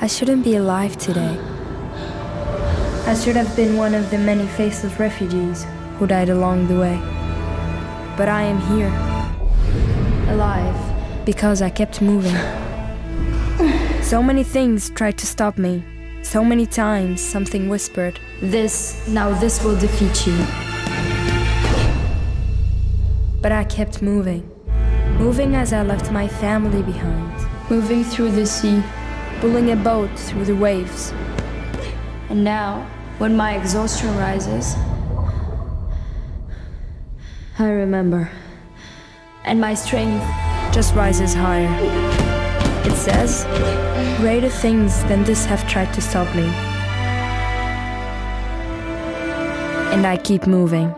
I shouldn't be alive today. I should have been one of the many faceless refugees who died along the way. But I am here, alive, because I kept moving. So many things tried to stop me. So many times something whispered, This, now this will defeat you. But I kept moving. Moving as I left my family behind. Moving through the sea, pulling a boat through the waves. And now, when my exhaustion rises, I remember. And my strength just rises higher. It says, greater things than this have tried to stop me. And I keep moving.